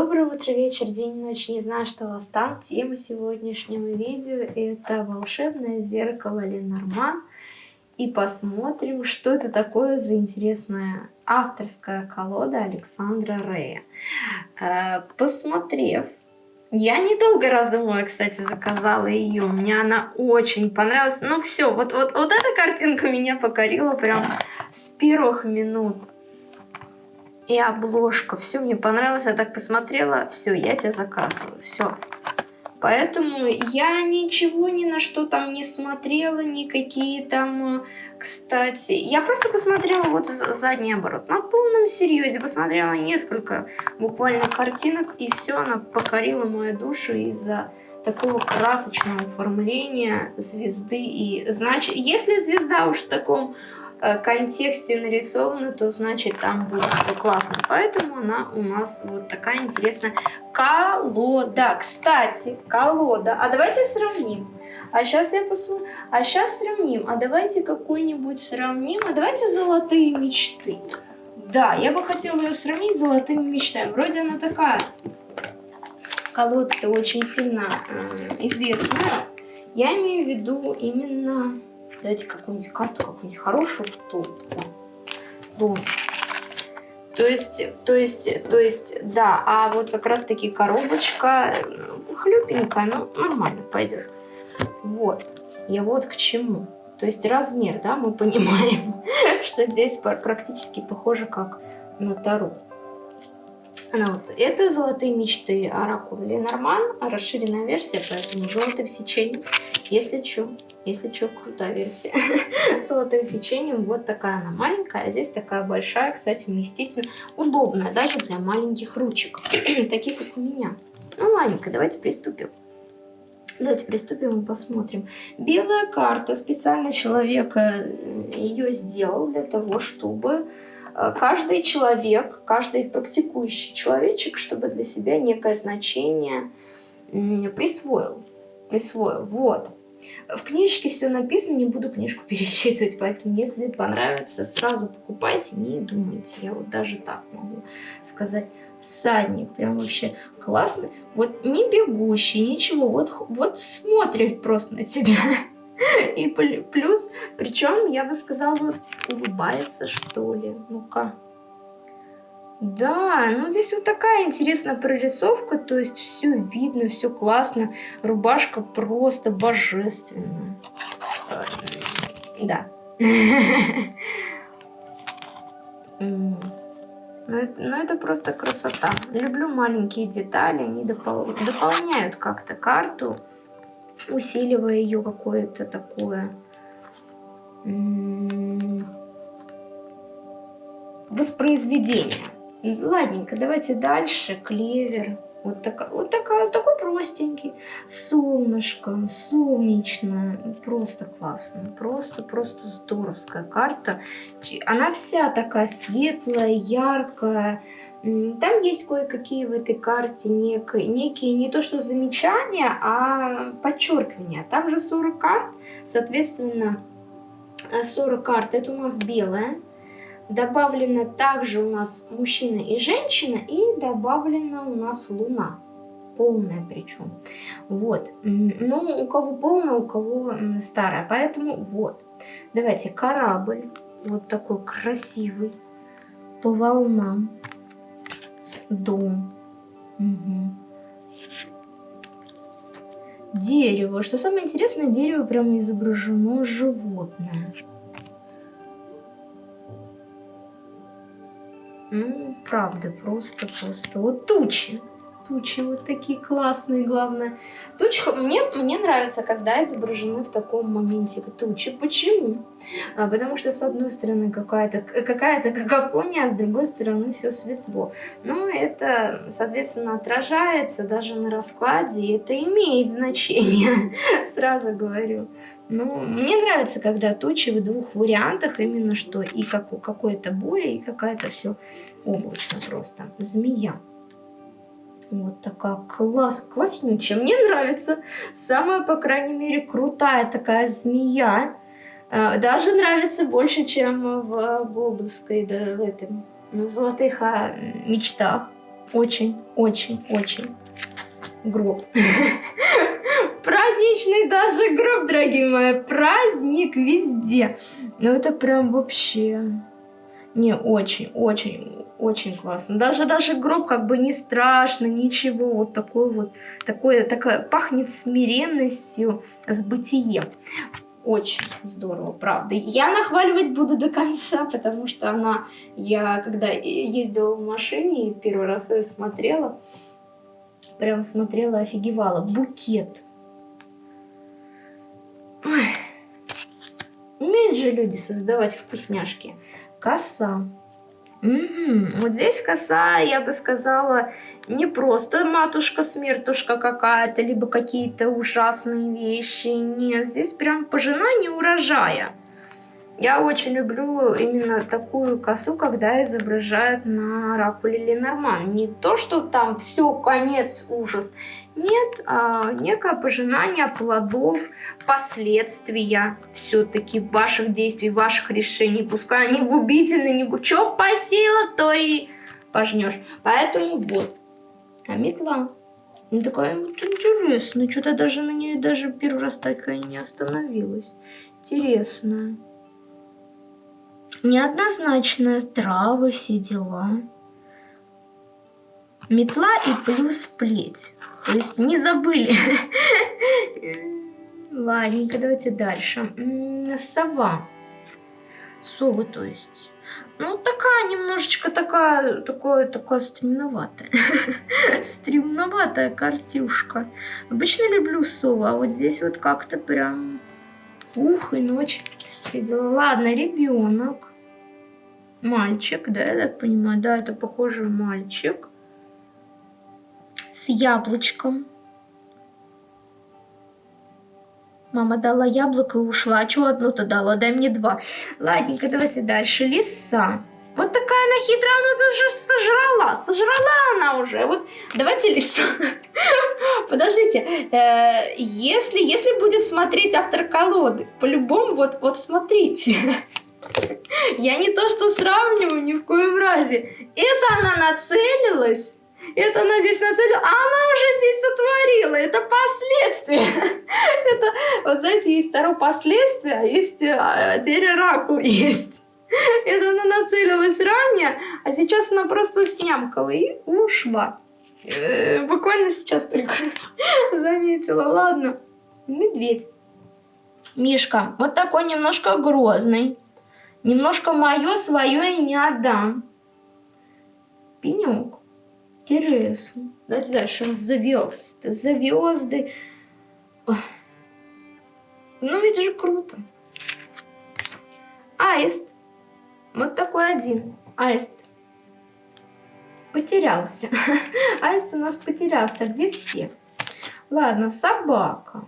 Доброе утро, вечер, день, ночь. Не знаю, что у вас там. Тема сегодняшнего видео это волшебное зеркало Ленорман. И посмотрим, что это такое за интересная авторская колода Александра Рея. Э, посмотрев, я недолго раздумывая, кстати, заказала ее. Мне она очень понравилась. Ну все, вот, вот, вот эта картинка меня покорила прям с первых минут и обложка. Все мне понравилось, я так посмотрела, все, я тебя заказываю, все. Поэтому я ничего ни на что там не смотрела, никакие там, кстати. Я просто посмотрела вот задний оборот. На полном серьезе посмотрела несколько буквально картинок, и все, она покорила мою душу из-за такого красочного оформления звезды. И значит, если звезда уж в таком Э, контексте нарисована, то значит там будет все классно. Поэтому она у нас вот такая интересная колода. Кстати, колода. А давайте сравним. А сейчас я посмотрю. А сейчас сравним. А давайте какой-нибудь сравним. А давайте золотые мечты. Да, я бы хотела ее сравнить с золотыми мечтами. Вроде она такая. Колода-то очень сильно э, известная. Я имею в виду именно Дайте какую-нибудь карту, какую-нибудь хорошую. Дом. То есть, то есть, то есть, да, а вот как раз таки коробочка хлюпенькая, ну, нормально пойдет. Вот, я вот к чему. То есть размер, да, мы понимаем, что здесь практически похоже как на Тару. Ну, вот. Это «Золотые мечты» Оракул Ленорман, расширенная версия, поэтому золотым сечением, если что. Если что, крутая версия. С золотым сечением. Вот такая она маленькая, а здесь такая большая, кстати, вместительная. Удобная даже для маленьких ручек. Таких, как у меня. Ну, ладненько, давайте приступим. Давайте приступим и посмотрим. Белая карта. Специально человек э, ее сделал для того, чтобы э, каждый человек, каждый практикующий человечек, чтобы для себя некое значение присвоил. Присвоил. Вот. В книжке все написано, не буду книжку пересчитывать, поэтому если понравится, сразу покупайте, не думайте. Я вот даже так могу сказать. Всадник, прям вообще классный. Вот не бегущий, ничего, вот, вот смотрит просто на тебя. И плюс, причем, я бы сказала, улыбается, что ли. Ну-ка. Да, ну здесь вот такая интересная прорисовка, то есть все видно, все классно. Рубашка просто божественная. Да. Ну это, ну это просто красота. Люблю маленькие детали, они допол дополняют как-то карту, усиливая ее какое-то такое воспроизведение. Ладненько, давайте дальше. Клевер. Вот, такая, вот такая, такой простенький. Солнышко, солнечная. Просто классно. Просто, просто здоровская карта. Она вся такая светлая, яркая. Там есть кое-какие в этой карте некие, некие не то что замечания, а подчеркивания. Там же 40 карт, соответственно, 40 карт. Это у нас белая Добавлено также у нас мужчина и женщина, и добавлена у нас луна. Полная причем. Вот. Ну, у кого полная, у кого старая. Поэтому вот. Давайте корабль. Вот такой красивый. По волнам. Дом. Угу. Дерево. Что самое интересное, дерево прямо изображено животное. Ну, правда, просто-просто. Вот тучи. Тучи вот такие классные, главное. Тучи, мне, мне нравится, когда изображены в таком моменте тучи. Почему? А, потому что, с одной стороны, какая-то какая, какофония, а с другой стороны, все светло. Но это, соответственно, отражается даже на раскладе, и это имеет значение, сразу говорю. Ну, мне нравится, когда тучи в двух вариантах, именно что и как, какое-то буря, и какая-то все облачно просто. Змея. Вот такая класс, класснючая. Мне нравится. Самая, по крайней мере, крутая такая змея. Э, даже нравится больше, чем в Голдовской, да, в этом, в золотых а, мечтах. очень, очень, очень гроб. Праздничный даже гроб, дорогие мои. Праздник везде. Ну это прям вообще... Не, очень, очень, очень классно. Даже, даже гроб как бы не страшно, ничего. Вот такой вот, такое, такое, пахнет смиренностью с бытием. Очень здорово, правда. Я нахваливать буду до конца, потому что она, я когда ездила в машине и первый раз ее смотрела, прям смотрела, офигевала. Букет. Ой. Умеют же люди создавать вкусняшки. Коса. Угу. Вот здесь коса, я бы сказала, не просто матушка-смертушка какая-то, либо какие-то ужасные вещи. Нет, здесь прям пожинание урожая. Я очень люблю именно такую косу, когда изображают на ракуле Ленорман. Не то, что там все, конец, ужас. Нет, а некое пожинание плодов, последствия все-таки ваших действий, ваших решений. Пускай они губительны, не что посеяла, то и пожнешь. Поэтому вот. А метла. Ну, такая вот интересная. Что-то даже на нее даже первый раз так и не остановилась. Интересная неоднозначная, травы, все дела. Метла и плюс плеть. То есть не забыли. Ладненько, давайте дальше. Сова. Совы, то есть. Ну, такая немножечко такая, такое, такая стремноватая. стремноватая картюшка. Обычно люблю сову, а вот здесь вот как-то прям ух и ночь. Все. Ладно, ребенок. Мальчик, да, я так понимаю? Да, это похоже мальчик. С яблочком. Мама дала яблоко и ушла. А чего одну-то дала? Дай мне два. Ладненько, давайте дальше. Лиса. Вот такая она хитрая, она же сожрала. Сожрала она уже. Вот давайте лису. Подождите. Э, если, если будет смотреть автор колоды, по-любому, вот, вот смотрите. Я не то что сравниваю ни в коем разе. Это она нацелилась. Это она здесь нацелила, а она уже здесь сотворила. Это последствия. Это, вот знаете, есть второе последствие, а есть а, теперь оракул есть. Это она нацелилась ранее, а сейчас она просто снямкала и ушла. Э, буквально сейчас только заметила. Ладно. Медведь. Мишка. Вот такой немножко грозный. Немножко мое, свое и не отдам. Пенек. Интересно. Давайте дальше. Звезды. Звезды. Ну ведь же круто. Аист. Вот такой один. Аист. Потерялся. Аист у нас потерялся. Где все? Ладно, собака.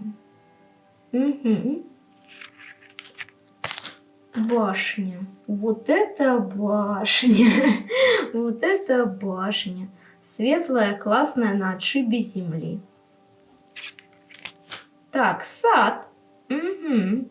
Угу. Башня. Вот это башня. Вот это башня. Светлая, классная, на отшибе земли. Так, сад. Угу.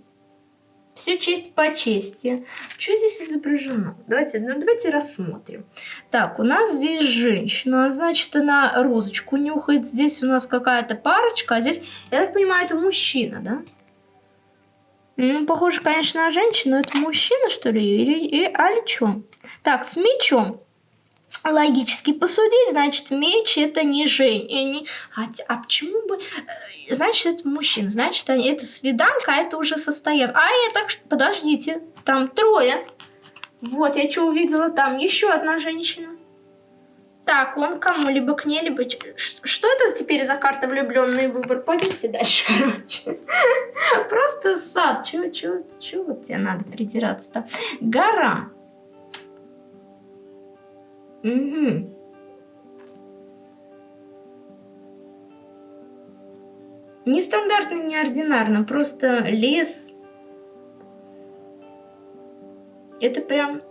Все честь по чести. Что здесь изображено? Давайте, ну, давайте рассмотрим. Так, у нас здесь женщина, значит, она розочку нюхает. Здесь у нас какая-то парочка, а здесь, я так понимаю, это мужчина, да? Ну, похоже, конечно, на женщину. Это мужчина, что ли? Или, или, или что? Так, с мечом. Логически посудить, значит, меч это не женщина. А, а почему бы... Э, значит, это мужчина. Значит, это свиданка, а это уже состояние. А я так... Подождите. Там трое. Вот, я что увидела там. Еще одна женщина. Так, он кому-либо к ней, либо... Что это теперь за карта влюбленный выбор? Пойдемте дальше, короче. Просто сад. Чего, чего, чего тебе надо придираться-то? Гора. Угу. Нестандартно, неординарно. Просто лес. Это прям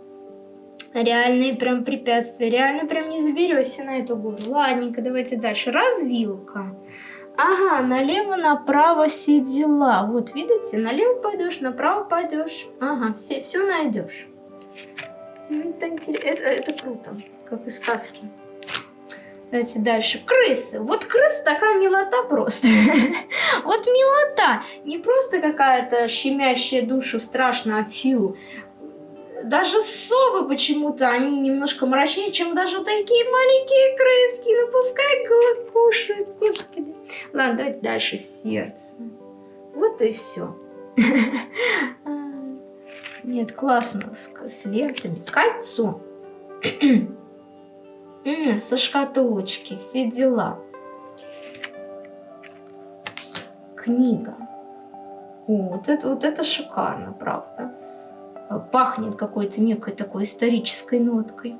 реальные прям препятствия. Реально прям не заберешься на эту гору. Ладненько, давайте дальше. Развилка. Ага, налево, направо все дела. Вот, видите, налево пойдешь, направо пойдешь. Ага, все, все найдешь. Это, это, это круто, как из сказки. Давайте дальше. Крысы. Вот крыс такая милота просто. Вот милота. Не просто какая-то щемящая душу страшно, а фью. Даже совы почему-то, они немножко мрачнее, чем даже такие маленькие крыски. Ну пускай кушают, господи. Ладно, давайте дальше сердце. Вот и все. Нет, классно, с, с лентами. Кольцо. Со шкатулочки, все дела. Книга. О, вот это, вот это шикарно, правда. Пахнет какой-то некой такой исторической ноткой.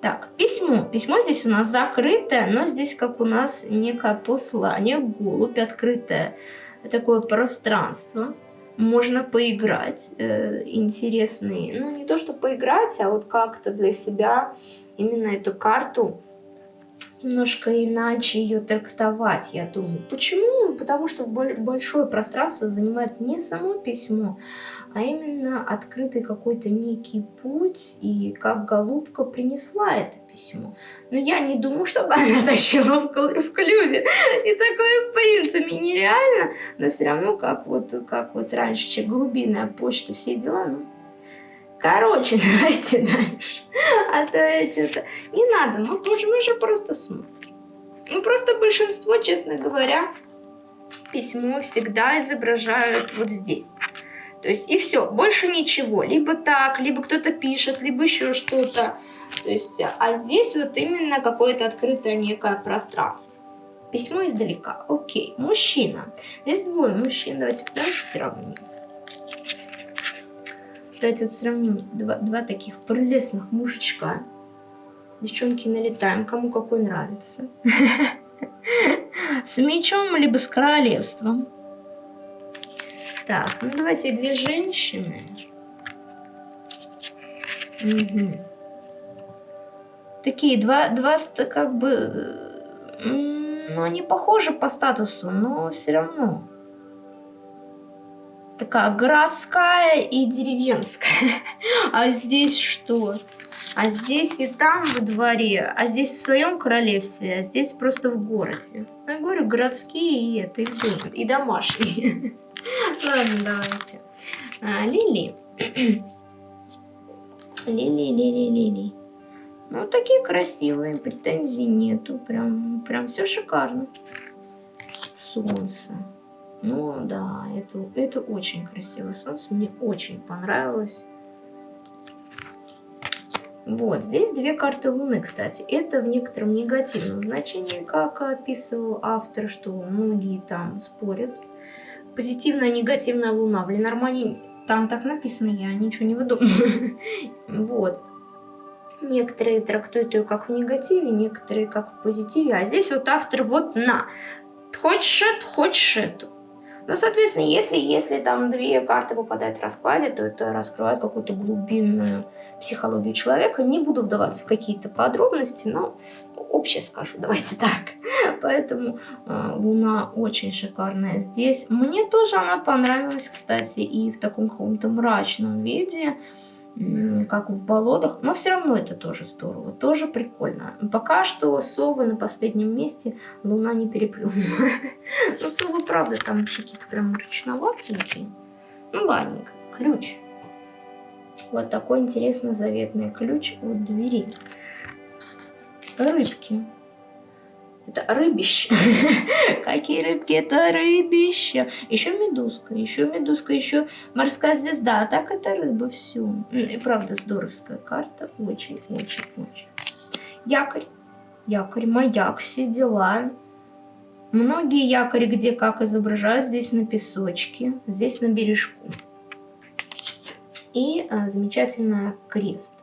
Так, письмо. Письмо здесь у нас закрытое, но здесь как у нас некое послание, голубь, открытое такое пространство можно поиграть э, интересные. Ну, не то, что поиграть, а вот как-то для себя именно эту карту немножко иначе ее трактовать, я думаю. Почему? Потому что большое пространство занимает не само письмо, а именно открытый какой-то некий путь, и как голубка принесла это письмо. Но я не думаю, чтобы она тащила в, в клюве. И такое в принципе нереально, но все равно, как вот, как вот раньше, голубиная почта, все дела, ну, Короче, давайте дальше. А то я что-то... Не надо, мы, тоже, мы же просто смотрим. Ну, просто большинство, честно говоря, письмо всегда изображают вот здесь. То есть и все, больше ничего. Либо так, либо кто-то пишет, либо еще что-то. То есть, а здесь вот именно какое-то открытое некое пространство. Письмо издалека. Окей, мужчина. Здесь двое мужчин. Давайте, давайте сравним. Давайте вот сравним два, два таких прелестных мужичка. Девчонки, налетаем, кому какой нравится. С мечом, либо с королевством. Так, ну давайте две женщины. Такие два, два как бы, ну они похожи по статусу, но все равно. Такая городская и деревенская. А здесь что? А здесь и там во дворе, а здесь в своем королевстве, а здесь просто в городе. Ну, я говорю, городские и это, и, и домашние. Ладно, давайте. А, Лили. Лили, Лили, Лили. Ну, такие красивые, претензий нету. Прям, прям все шикарно. Солнце. Ну, да, это, это очень красивое солнце. Мне очень понравилось. Вот, здесь две карты Луны, кстати. Это в некотором негативном значении, как описывал автор, что многие там спорят позитивная, негативная луна. В Ленормане там так написано, я ничего не выдумываю. Вот. Некоторые трактуют ее как в негативе, некоторые как в позитиве. А здесь вот автор вот на. Хочешь эту, хочешь эту. Ну, соответственно, если, если там две карты попадают в раскладе, то это раскрывает какую-то глубинную психологию человека. Не буду вдаваться в какие-то подробности, но общее скажу, давайте так. Поэтому э, Луна очень шикарная здесь. Мне тоже она понравилась, кстати, и в таком каком-то мрачном виде, как в болотах. Но все равно это тоже здорово, тоже прикольно. Пока что совы на последнем месте, Луна не переплюнула. Ну, совы, правда, там какие-то прям мрачноватенькие. Ну, ладненько, ключ. Вот такой интересный заветный ключ от двери рыбки. Это рыбище. Какие рыбки? Это рыбище. Еще медузка, еще медузка, еще морская звезда. А так это рыба, все. И правда здоровская карта. Очень-очень-очень. Якорь. Якорь, маяк, все дела. Многие якори где как изображают. Здесь на песочке, здесь на бережку. И а, замечательно крест.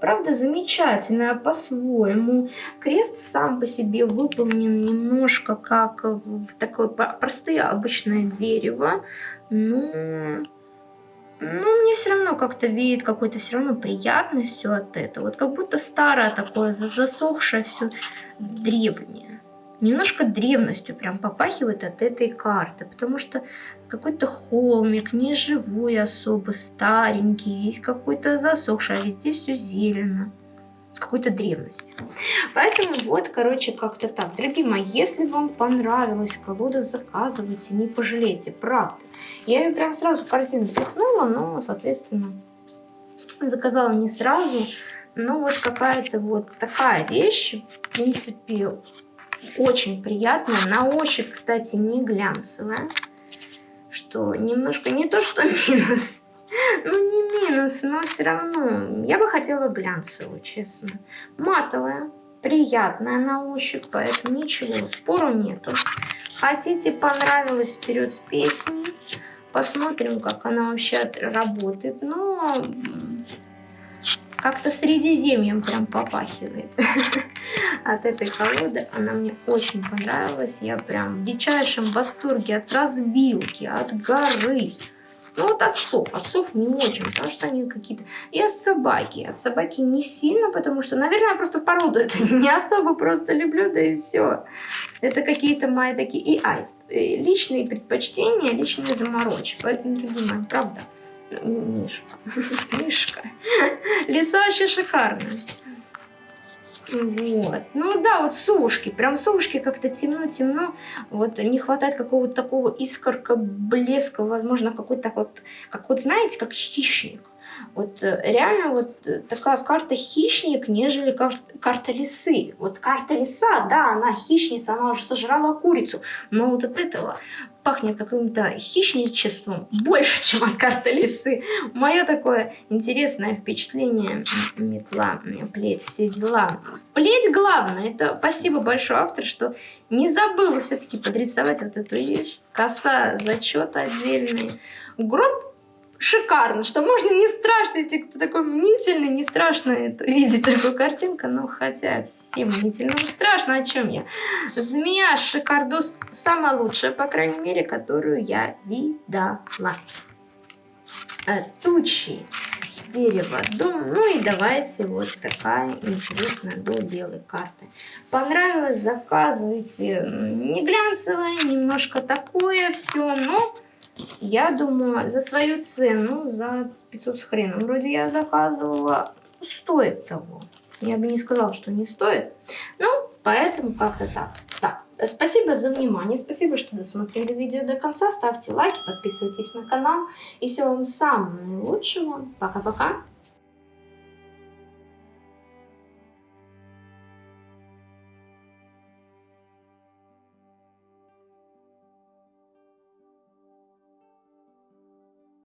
Правда, замечательная по-своему. Крест сам по себе выполнен немножко как в такое простое обычное дерево. Но... Ну, мне все равно как-то веет какой-то все равно приятностью от этого. Вот как будто старое такое, засохшее все древнее немножко древностью прям попахивает от этой карты, потому что какой-то холмик, не живой особо, старенький, весь какой-то засохший, а везде все зелено. какой-то древностью. Поэтому вот, короче, как-то так. Дорогие мои, если вам понравилась колода, заказывайте, не пожалейте, правда. Я ее прям сразу в корзину пихнула, но, соответственно, заказала не сразу. Ну, вот какая-то вот такая вещь, в принципе, очень приятная. На ощупь, кстати, не глянцевая. Что немножко не то, что минус. Ну, не минус, но все равно. Я бы хотела глянцевую, честно. Матовая, приятная на ощупь, поэтому ничего, спору нету. Хотите, понравилось, вперед с песней. Посмотрим, как она вообще работает. Но как-то Средиземьем прям попахивает от этой колоды. Она мне очень понравилась. Я прям в дичайшем восторге от развилки, от горы. Ну вот отцов, отцов не очень, потому что они какие-то... И от собаки. От собаки не сильно, потому что, наверное, я просто породу это не особо просто люблю, да и все. Это какие-то мои такие... И аист. Личные предпочтения, личные заморочки. Поэтому, дорогие мои, правда. Мишка. Мишка. Леса вообще шикарные. Вот. Ну да, вот сушки. Прям сушки как-то темно-темно. Вот не хватает какого-то такого искорка, блеска, возможно, какой-то вот, как вот знаете, как хищник. Вот э, реально вот э, такая карта хищник, нежели кар карта лисы. Вот карта лиса, да, она хищница, она уже сожрала курицу, но вот от этого пахнет каким-то хищничеством больше, чем от карты лисы. Мое такое интересное впечатление. Метла, плеть, все дела. Плеть главное. Это спасибо большое автор, что не забыл все-таки подрисовать вот эту вещь. Коса, зачет отдельный. Гроб шикарно, что можно не страшно, если кто такой мнительный, не страшно это, видеть такую картинку, но хотя всем мнительным страшно, о чем я. Змея шикардос самая лучшая, по крайней мере, которую я видала. Э, тучи, дерево, дом, ну и давайте вот такая интересная до белой карты. Понравилось, заказывайте, не глянцевая, немножко такое все, но я думаю, за свою цену, за 500 с хреном, вроде я заказывала, стоит того. Я бы не сказала, что не стоит. Ну, поэтому как-то так. Так, спасибо за внимание, спасибо, что досмотрели видео до конца. Ставьте лайки, подписывайтесь на канал. И всего вам самого наилучшего. Пока-пока.